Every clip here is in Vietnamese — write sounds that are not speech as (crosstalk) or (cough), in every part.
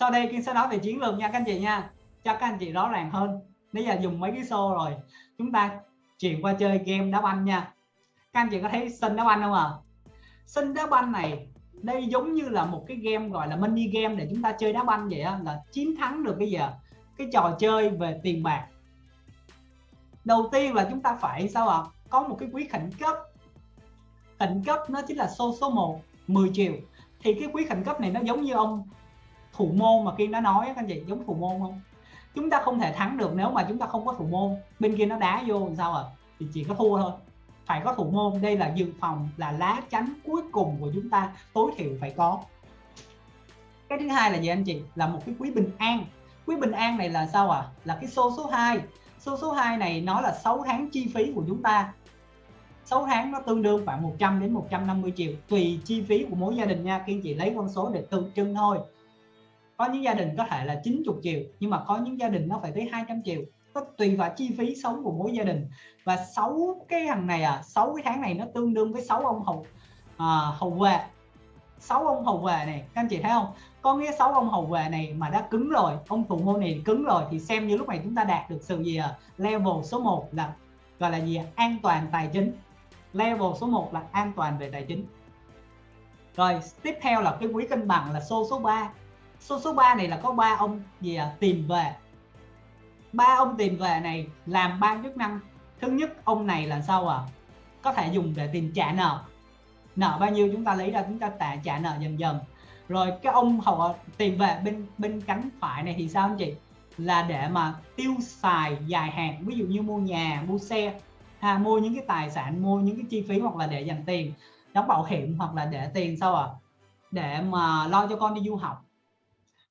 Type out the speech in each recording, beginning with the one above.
sau đây Kiên sẽ nói về chiến lược nha các anh chị nha. Cho các anh chị rõ ràng hơn. Bây giờ dùng mấy cái xô rồi. Chúng ta chuyển qua chơi game đá banh nha. Các anh chị có thấy sân đá banh không ạ? À? sân đá banh này, đây giống như là một cái game gọi là mini game để chúng ta chơi đá banh vậy á. Là chiến thắng được bây giờ cái trò chơi về tiền bạc. Đầu tiên là chúng ta phải sao ạ? À? có một cái quý khẩn cấp. Khẩn cấp nó chính là số số 1 10 triệu. Thì cái quý khẩn cấp này nó giống như ông thủ môn mà Kim đã nói các anh chị, giống thủ môn không? Chúng ta không thể thắng được nếu mà chúng ta không có thủ môn. Bên kia nó đá vô, sao à? Thì chỉ có thua thôi. Phải có thủ môn. Đây là dự phòng, là lá chắn cuối cùng của chúng ta. Tối thiểu phải có. Cái thứ hai là gì anh chị? Là một cái quý bình an. Quý bình an này là sao à? Là cái số số 2 số số 2 này nó là 6 tháng chi phí của chúng ta. 6 tháng nó tương đương khoảng 100 đến 150 triệu. Tùy chi phí của mỗi gia đình nha. Kiên chị lấy con số để tượng trưng thôi có những gia đình có thể là 90 triệu nhưng mà có những gia đình nó phải tới 200 triệu. Nó tùy vào chi phí sống của mỗi gia đình. Và sáu cái hàng này à sáu cái tháng này nó tương đương với sáu ông hầu à, hầu về sáu ông hầu về này các anh chị thấy không? Có nghĩa sáu ông hầu về này mà đã cứng rồi ông thủ môn này cứng rồi thì xem như lúc này chúng ta đạt được sự gì à? Level số 1 là gọi là gì à? an toàn tài chính. Level số 1 là an toàn về tài chính. Rồi tiếp theo là cái quý cân bằng là số số 3 số số 3 này là có ba ông gì à? Tìm về. Ba ông tìm về này làm ba chức năng thứ nhất, ông này là sao à? Có thể dùng để tìm trả nợ. Nợ bao nhiêu chúng ta lấy ra, chúng ta trả trả nợ dần dần. Rồi cái ông họ à, tìm về bên bên cánh phải này thì sao anh chị? Là để mà tiêu xài dài hạn. Ví dụ như mua nhà, mua xe, ha, mua những cái tài sản, mua những cái chi phí hoặc là để dành tiền. Đóng bảo hiểm hoặc là để tiền sao à? Để mà lo cho con đi du học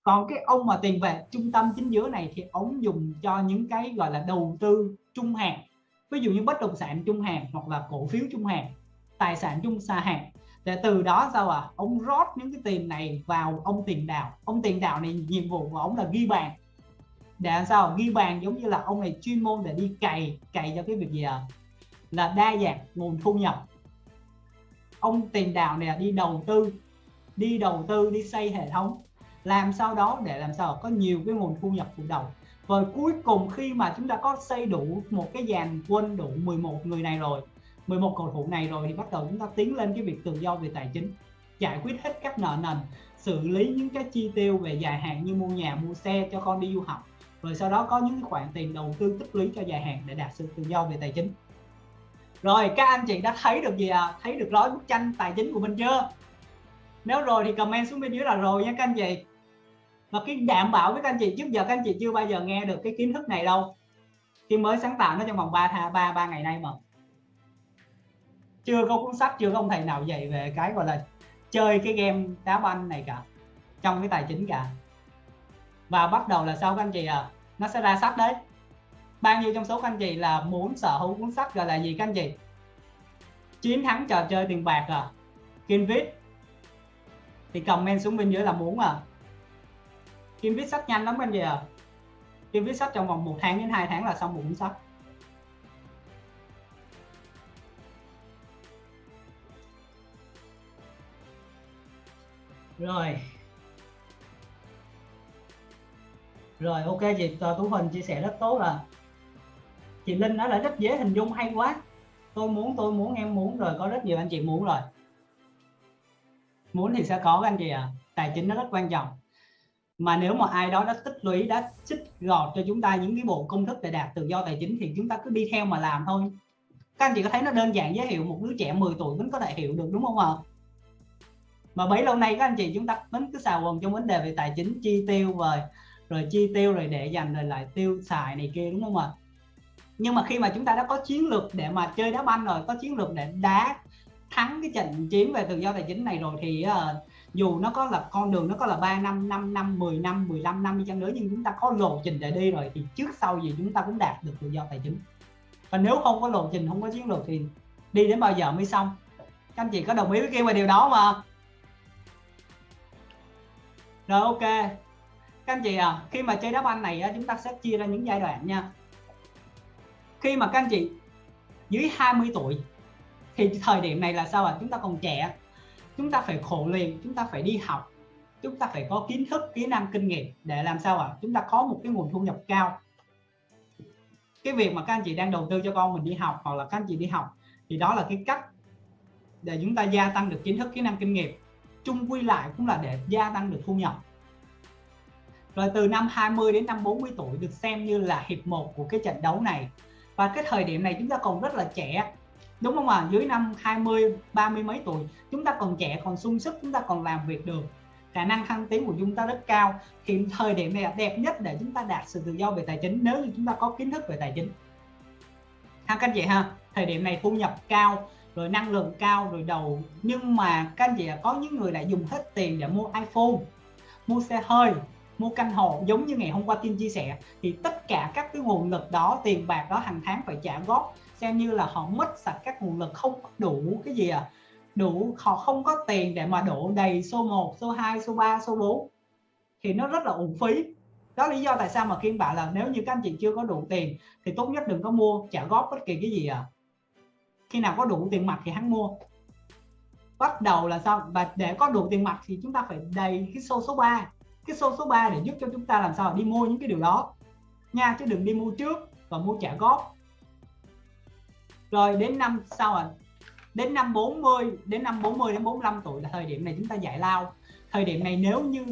còn cái ông mà tiền về trung tâm chính giữa này thì ông dùng cho những cái gọi là đầu tư trung hạn. Ví dụ như bất động sản trung hạn hoặc là cổ phiếu trung hạn, tài sản trung xa hạn. Để từ đó sao à ông rót những cái tiền này vào ông tiền đạo. Ông tiền đạo này nhiệm vụ của ông là ghi bàn. Để sao? Ghi bàn giống như là ông này chuyên môn để đi cày cày cho cái việc gì à là đa dạng nguồn thu nhập. Ông tiền đạo này đi đầu tư, đi đầu tư, đi xây hệ thống làm sao đó để làm sao có nhiều cái nguồn thu nhập phụ đầu và cuối cùng khi mà chúng ta có xây đủ một cái dàn quân đủ 11 người này rồi 11 cầu thủ này rồi, thì bắt đầu chúng ta tiến lên cái việc tự do về tài chính, giải quyết hết các nợ nần, xử lý những cái chi tiêu về dài hạn như mua nhà, mua xe cho con đi du học. Rồi sau đó có những khoản tiền đầu tư tích lũy cho dài hạn để đạt sự tự do về tài chính. Rồi, các anh chị đã thấy được gì à thấy được gói bức tranh tài chính của mình chưa? Nếu rồi thì comment xuống bên dưới là rồi nha các anh chị và cái đảm bảo với các anh chị, trước giờ các anh chị chưa bao giờ nghe được cái kiến thức này đâu. Khi mới sáng tạo nó trong vòng 3 tha, ba ba ngày nay mà. Chưa có cuốn sách, chưa có ông thầy nào dạy về cái gọi là chơi cái game đá banh này cả, trong cái tài chính cả. Và bắt đầu là sao các anh chị à nó sẽ ra sách đấy. Bao nhiêu trong số các anh chị là muốn sở hữu cuốn sách gọi là gì các anh chị? Chiến thắng trò chơi tiền bạc à? Kinh viết. Thì comment xuống bên dưới là muốn à? Kim viết sách nhanh lắm anh chị ạ, Kim viết sách trong vòng một tháng đến 2 tháng là xong một cuốn sách. Rồi. Rồi ok chị tú huỳnh chia sẻ rất tốt là chị linh nói là rất dễ hình dung hay quá. Tôi muốn tôi muốn em muốn rồi có rất nhiều anh chị muốn rồi. Muốn thì sẽ có các anh chị ạ. À. tài chính nó rất quan trọng mà nếu mà ai đó đã tích lũy đã chích gọt cho chúng ta những cái bộ công thức để đạt tự do tài chính thì chúng ta cứ đi theo mà làm thôi. Các anh chị có thấy nó đơn giản giới thiệu một đứa trẻ 10 tuổi vẫn có thể hiểu được đúng không ạ? Mà bấy lâu nay các anh chị chúng ta vẫn cứ xào quần trong vấn đề về tài chính chi tiêu rồi rồi chi tiêu rồi để dành rồi lại tiêu xài này kia đúng không ạ? Nhưng mà khi mà chúng ta đã có chiến lược để mà chơi đá banh rồi có chiến lược để đá thắng cái trận chiến về tự do tài chính này rồi thì uh, dù nó có là con đường nó có là 3 năm 5 năm 10 năm 15 năm đi chăng nữa nhưng chúng ta có lộ trình để đi rồi thì trước sau gì chúng ta cũng đạt được tự do tài chính. Và nếu không có lộ trình không có chiến lược thì đi đến bao giờ mới xong? Các anh chị có đồng ý với kia về điều đó mà rồi ok. Các anh chị à khi mà chơi đá banh này á, chúng ta sẽ chia ra những giai đoạn nha. Khi mà các anh chị dưới 20 tuổi thì thời điểm này là sao ạ? À? chúng ta còn trẻ chúng ta phải khổ luyện, chúng ta phải đi học, chúng ta phải có kiến thức kỹ năng, kinh nghiệm để làm sao ạ? À? chúng ta có một cái nguồn thu nhập cao. Cái việc mà các anh chị đang đầu tư cho con mình đi học hoặc là các anh chị đi học thì đó là cái cách để chúng ta gia tăng được kiến thức kỹ năng, kinh nghiệm. Chung quy lại cũng là để gia tăng được thu nhập. Rồi từ năm 20 đến năm 40 tuổi được xem như là hiệp 1 của cái trận đấu này. Và cái thời điểm này chúng ta còn rất là trẻ đúng không ạ? À? dưới năm 20 30 mấy tuổi, chúng ta còn trẻ, còn sung sức, chúng ta còn làm việc được. Khả năng thăng tiến của chúng ta rất cao. Thì thời điểm này là đẹp nhất để chúng ta đạt sự tự do về tài chính nếu như chúng ta có kiến thức về tài chính. Ha các anh chị ha, thời điểm này thu nhập cao, rồi năng lượng cao, rồi đầu. Nhưng mà các anh chị có những người lại dùng hết tiền để mua iPhone, mua xe hơi, mua căn hộ. Giống như ngày hôm qua tin chia sẻ, thì tất cả các cái nguồn lực đó, tiền bạc đó hàng tháng phải trả góp xem như là họ mất sạch các nguồn lực không đủ cái gì à. Đủ, họ không có tiền để mà đổ đầy số 1 số 2 số 3 số 4 thì nó rất là uổng phí. Đó lý do tại sao mà Kim bảo là nếu như các anh chị chưa có đủ tiền, thì tốt nhất đừng có mua, trả góp bất kỳ cái gì à. Khi nào có đủ tiền mặt thì hắn mua. Bắt đầu là sao? Và để có đủ tiền mặt thì chúng ta phải đầy cái số số 3 cái số số 3 để giúp cho chúng ta làm sao? Đi mua những cái điều đó. Nha, chứ đừng đi mua trước và mua trả góp rồi, đến năm sau à đến năm 40 đến năm 40 đến 45 tuổi là thời điểm này chúng ta giải lao. Thời điểm này nếu như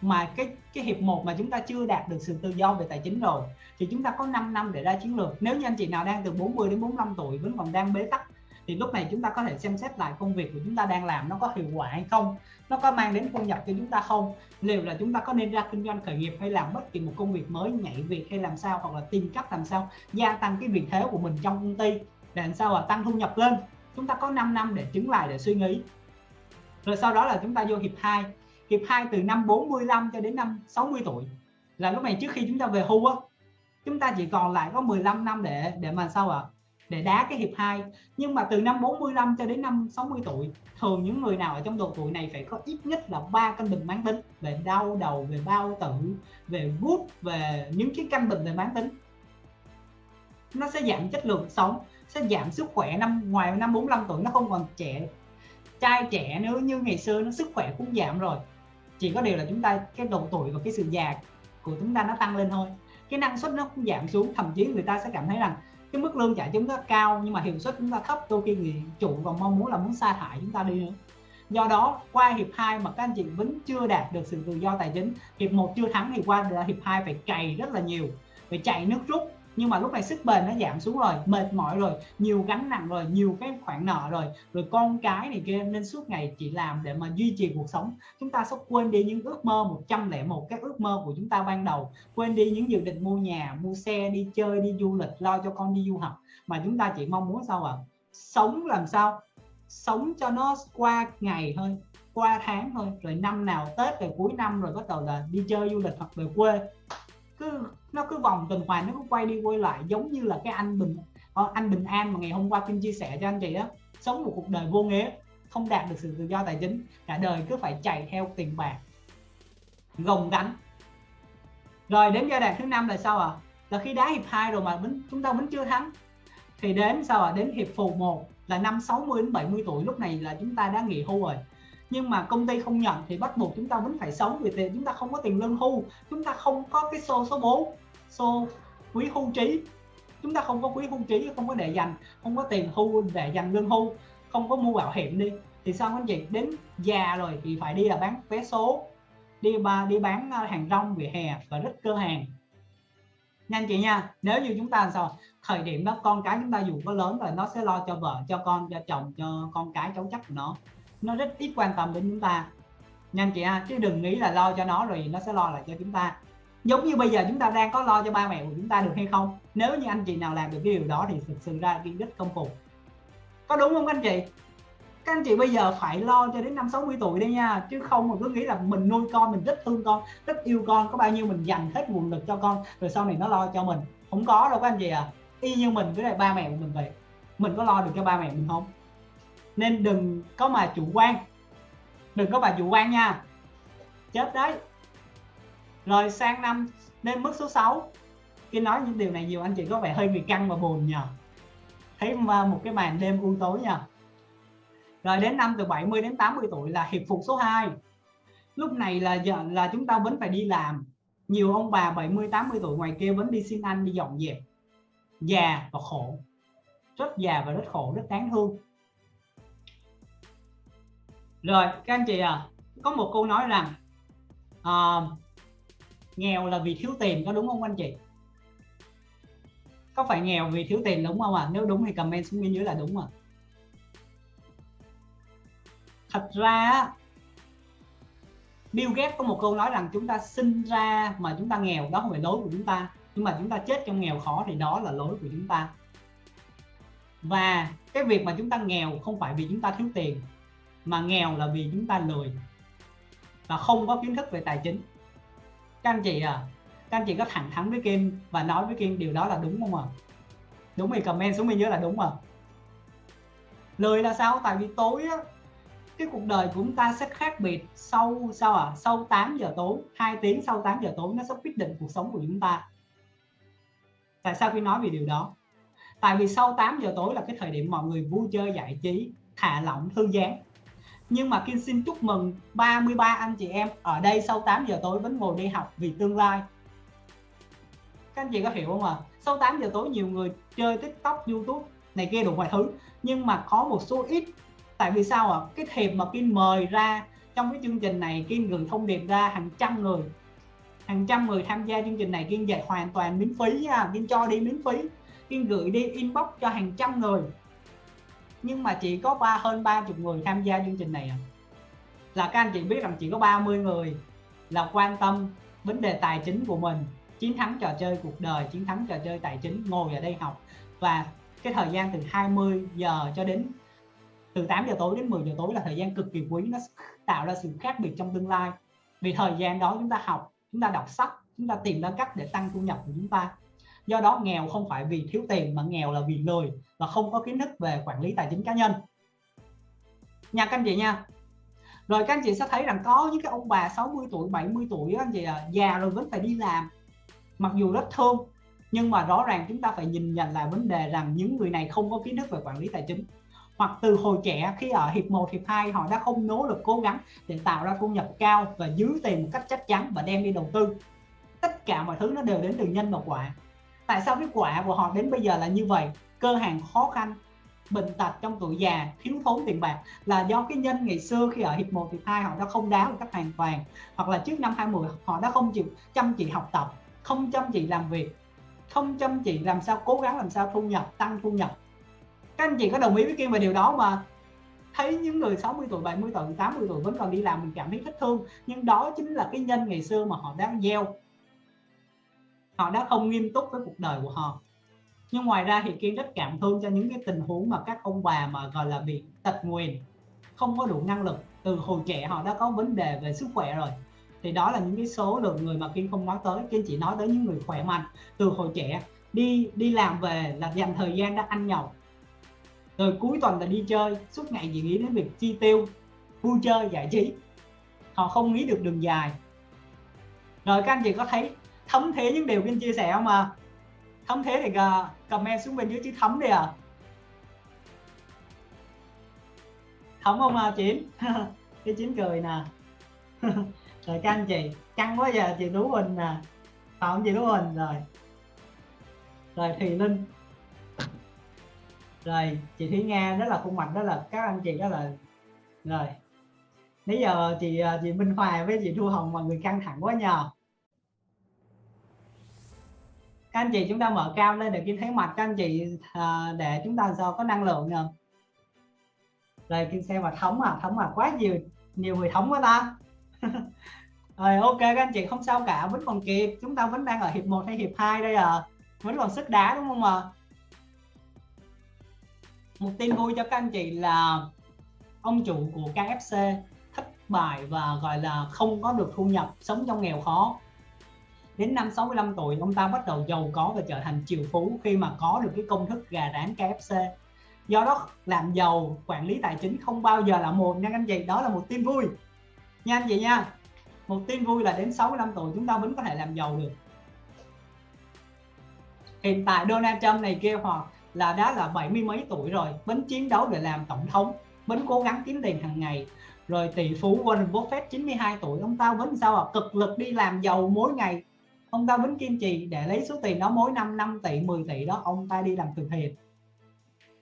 mà cái cái hiệp một mà chúng ta chưa đạt được sự tự do về tài chính rồi, thì chúng ta có 5 năm để ra chiến lược. Nếu như anh chị nào đang từ 40 đến 45 tuổi vẫn còn đang bế tắc, thì lúc này chúng ta có thể xem xét lại công việc của chúng ta đang làm nó có hiệu quả hay không, nó có mang đến thu nhập cho chúng ta không, liệu là chúng ta có nên ra kinh doanh khởi nghiệp hay làm bất kỳ một công việc mới, nhảy việc hay làm sao, hoặc là tìm cách làm sao gia tăng cái vị thế của mình trong công ty để làm sao là tăng thu nhập lên? Chúng ta có 5 năm để chứng lại, để suy nghĩ. Rồi sau đó là chúng ta vô hiệp 2 hiệp 2 từ năm 45 cho đến năm 60 tuổi. Là lúc này trước khi chúng ta về hưu á, chúng ta chỉ còn lại có 15 năm để để mà sao ạ? À? để đá cái hiệp 2 nhưng mà từ năm 45 cho đến năm 60 tuổi, thường những người nào ở trong độ tuổi này phải có ít nhất là ba căn bệnh mãn tính. Về đau đầu, về bao tử, về gút, về những cái căn bệnh về mãn tính. Nó sẽ giảm chất lượng sống sẽ giảm sức khỏe năm, ngoài năm 45 tuổi nó không còn trẻ. Trai trẻ nữa như ngày xưa nó sức khỏe cũng giảm rồi. Chỉ có điều là chúng ta, cái độ tuổi và cái sự già của chúng ta nó tăng lên thôi. Cái năng suất nó cũng giảm xuống, thậm chí người ta sẽ cảm thấy rằng cái mức lương trả chúng ta cao nhưng mà hiệu suất chúng ta thấp, đôi khi người chủ còn mong muốn là muốn sa thải chúng ta đi nữa. Do đó, qua hiệp 2 mà các anh chị vẫn chưa đạt được sự tự do tài chính, hiệp 1 chưa thắng thì qua là hiệp 2 phải cày rất là nhiều, phải chạy nước rút nhưng mà lúc này sức bền nó giảm xuống rồi, mệt mỏi rồi, nhiều gánh nặng rồi, nhiều cái khoản nợ rồi. Rồi con cái này kia nên suốt ngày chỉ làm để mà duy trì cuộc sống. Chúng ta sẽ quên đi những ước mơ 101 các ước mơ của chúng ta ban đầu. Quên đi những dự định mua nhà, mua xe, đi chơi, đi du lịch, lo cho con đi du học. Mà chúng ta chỉ mong muốn sao ạ? À? sống làm sao? Sống cho nó qua ngày thôi, qua tháng thôi. Rồi năm nào tết, rồi cuối năm rồi bắt đầu là đi chơi du lịch hoặc về quê cứ nó cứ vòng tuần hoàn nó cứ quay đi quay lại giống như là cái anh bình ờ, anh bình an mà ngày hôm qua kim chia sẻ cho anh chị đó sống một cuộc đời vô nghĩa không đạt được sự tự do tài chính cả đời cứ phải chạy theo tiền bạc gồng gánh rồi đến giai đoạn thứ năm là sao ạ à? là khi đá hiệp 2 rồi mà mình, chúng ta vẫn chưa thắng thì đến sao ạ à? đến hiệp phụ 1 là năm 60 đến 70 tuổi lúc này là chúng ta đã nghỉ hưu rồi nhưng mà công ty không nhận thì bắt buộc chúng ta vẫn phải sống. Vì thế chúng ta không có tiền lương hưu, chúng ta không có cái số số 4 số quý hưu trí. Chúng ta không có quý hưu trí, không có để dành, không có tiền hưu, để dành lương hưu, không có mua bảo hiểm đi. Thì sao anh chị? Đến già rồi thì phải đi là bán vé số, đi ba, đi bán à, hàng rong, vỉa hè và rất cơ hàng. Nhanh chị nha, nếu như chúng ta sao? Thời điểm đó con cái chúng ta dù có lớn rồi, nó sẽ lo cho vợ, cho con, cho chồng, cho con cái cháu chắc của nó nó rất ít quan tâm đến chúng ta. Nha anh chị ha chứ đừng nghĩ là lo cho nó rồi nó sẽ lo lại cho chúng ta. Giống như bây giờ chúng ta đang có lo cho ba mẹ của chúng ta được hay không? Nếu như anh chị nào làm được cái điều đó thì thực sự ra kiên rất công phục có đúng không anh chị? Các anh chị bây giờ phải lo cho đến năm 60 tuổi đây nha, chứ không mà cứ nghĩ là mình nuôi con, mình rất thương con, rất yêu con, có bao nhiêu mình dành hết nguồn lực cho con, rồi sau này nó lo cho mình. Không có đâu các anh chị à y như mình với lại ba mẹ của mình vậy. Mình có lo được cho ba mẹ mình không? Nên đừng có mà chủ quan. Đừng có mà chủ quan nha. Chết đấy. Rồi sang năm, nên mức số 6 khi nói những điều này nhiều, anh chị có vẻ hơi bị căng và buồn nhờ. Thấy một cái màn đêm u tối nha rồi đến năm từ 70 đến 80 tuổi là hiệp phục số 2 lúc này là giờ, là chúng ta vẫn phải đi làm. Nhiều ông bà 70 80 tuổi ngoài kia vẫn đi xin ăn, đi dọn dẹp. Già và khổ. Rất già và rất khổ, rất đáng thương rồi các anh chị à có một câu nói rằng à, nghèo là vì thiếu tiền có đúng không anh chị? Có phải nghèo vì thiếu tiền đúng không ạ? À? nếu đúng thì comment xuống bên dưới là đúng à thật ra Bill Gates có một câu nói rằng chúng ta sinh ra mà chúng ta nghèo đó không phải lỗi của chúng ta. Nhưng mà chúng ta chết trong nghèo khó thì đó là lỗi của chúng ta. Và cái việc mà chúng ta nghèo không phải vì chúng ta thiếu tiền mà nghèo là vì chúng ta lười và không có kiến thức về tài chính. Các anh chị à các anh chị có thẳng thắn với Kim và nói với Kim điều đó là đúng không ạ? À? đúng thì comment xuống bên dưới là đúng à lười là sao? Tại vì tối á, cái cuộc đời của chúng ta sẽ khác biệt sau, sao à sau 8 giờ tối 2 tiếng sau 8 giờ tối nó sẽ quyết định cuộc sống của chúng ta. Tại sao khi nói về điều đó? Tại vì sau 8 giờ tối là cái thời điểm mọi người vui chơi giải trí, thả lỏng, thư giãn nhưng mà Kim xin chúc mừng 33 anh chị em ở đây sau 8 giờ tối vẫn ngồi đi học vì tương lai. Các anh chị có hiểu không ạ? À? sau 8 giờ tối nhiều người chơi tiktok, youtube này kia đủ mọi thứ, nhưng mà có một số ít. Tại vì sao ạ? À? cái thiệp mà Kim mời ra trong cái chương trình này, Kim gửi thông điệp ra hàng trăm người. Hàng trăm người tham gia chương trình này, Kim dạy hoàn toàn miễn phí nha Kim cho đi miễn phí. Kim gửi đi inbox cho hàng trăm người nhưng mà chỉ có ba, hơn 30 người tham gia chương trình này à. là các anh chị biết rằng chỉ có 30 người là quan tâm vấn đề tài chính của mình, chiến thắng trò chơi cuộc đời, chiến thắng trò chơi tài chính, ngồi ở đây học. Và cái thời gian từ 20 giờ cho đến, từ 8 giờ tối đến 10 giờ tối là thời gian cực kỳ quý. Nó tạo ra sự khác biệt trong tương lai. Vì thời gian đó chúng ta học, chúng ta đọc sách, chúng ta tìm ra cách để tăng thu nhập của chúng ta do đó nghèo không phải vì thiếu tiền mà nghèo là vì lười và không có kiến thức về quản lý tài chính cá nhân. Nha các anh chị nha. Rồi các anh chị sẽ thấy rằng có những cái ông bà 60 tuổi 70 tuổi anh chị à, già rồi vẫn phải đi làm mặc dù rất thương nhưng mà rõ ràng chúng ta phải nhìn nhận lại vấn đề rằng những người này không có kiến thức về quản lý tài chính. Hoặc từ hồi trẻ khi ở hiệp 1, hiệp 2 họ đã không nỗ lực cố gắng để tạo ra thu nhập cao và giữ tiền một cách chắc chắn và đem đi đầu tư. Tất cả mọi thứ nó đều đến từ nhân và quả tại sao cái quả của họ đến bây giờ là như vậy? Cơ hàng khó khăn, bệnh tật trong tuổi già, thiếu thốn tiền bạc là do cái nhân ngày xưa khi ở hiệp 1 hiệp 2 họ đã không đá một cách hoàn toàn. Hoặc là trước năm 20 họ đã không chịu chăm chỉ học tập, không chăm chỉ làm việc, không chăm chỉ làm sao cố gắng làm sao thu nhập, tăng thu nhập. Các anh chị có đồng ý với kia về điều đó mà thấy những người 60 tuổi 70 tuổi 80 tuổi vẫn còn đi làm mình cảm thấy thích thương, nhưng đó chính là cái nhân ngày xưa mà họ đang gieo họ đã không nghiêm túc với cuộc đời của họ. Nhưng ngoài ra thì Kiên rất cảm thương cho những cái tình huống mà các ông bà mà, gọi là, bị tật nguyền, không có đủ năng lực. Từ hồi trẻ họ đã có vấn đề về sức khỏe rồi. Thì đó là những cái số lượng người mà Kiên không nói tới. Kiên chỉ nói tới những người khỏe mạnh từ hồi trẻ. Đi đi làm về là dành thời gian đã ăn nhậu. Rồi cuối tuần là đi chơi, suốt ngày chỉ nghĩ đến việc chi tiêu, vui chơi, giải trí. Họ không nghĩ được đường dài. Rồi các anh chị có thấy thấm thế những điều Kiên chia sẻ không mà thấm thế thì comment xuống bên dưới chữ thấm đi à? Thấm không à chín? (laughs) Cái chín cười nè. (laughs) Rồi các anh chị, căng quá giờ chị Tú Huỳnh nè. Phạm chị Tú Huỳnh, rồi. Rồi Thùy Linh. Rồi, chị Thúy Nga rất là khuôn mặt đó là, các anh chị đó là, rồi. Nãy giờ chị à, chị Minh hoài với chị Thu Hồng, mọi người căng thẳng quá nhờ các anh chị chúng ta mở cam lên để kim thấy mặt các anh chị à, để chúng ta do có năng lượng nè rồi kim xem mà thống à thống à quá nhiều nhiều người thống quá ta. (laughs) Rồi ok các anh chị không sao cả vẫn còn kịp. Chúng ta vẫn đang ở hiệp 1 hay hiệp 2 đây à. Vẫn còn sức đá đúng không ạ? Một tin vui cho các anh chị là ông chủ của KFC thất bại và gọi là không có được thu nhập sống trong nghèo khó đến năm 65 tuổi, ông ta bắt đầu giàu có và trở thành triệu phú khi mà có được cái công thức gà rán KFC do đó, làm giàu, quản lý tài chính không bao giờ là một, nha anh chị. Đó là một tin vui. Nha anh chị nha. Một tin vui là đến 65 tuổi chúng ta vẫn có thể làm giàu được. Hiện tại Donald Trump này kia hoặc là đã là bảy mươi mấy tuổi rồi, vẫn chiến đấu để làm tổng thống, vẫn cố gắng kiếm tiền hàng ngày. Rồi tỷ phú Warren Buffett 92 tuổi, ông ta vẫn sao à cực lực đi làm giàu mỗi ngày ông ta vẫn kiên trì để lấy số tiền đó mỗi năm 5 tỷ 10 tỷ đó, ông ta đi làm từ thiện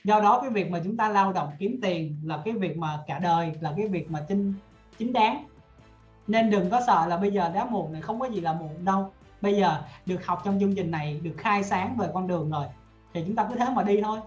do đó cái việc mà chúng ta lao động kiếm tiền là cái việc mà cả đời, là cái việc mà chính chính đáng. Nên đừng có sợ là bây giờ đã muộn này không có gì là muộn đâu. Bây giờ được học trong chương trình này, được khai sáng về con đường rồi, thì chúng ta cứ thế mà đi thôi.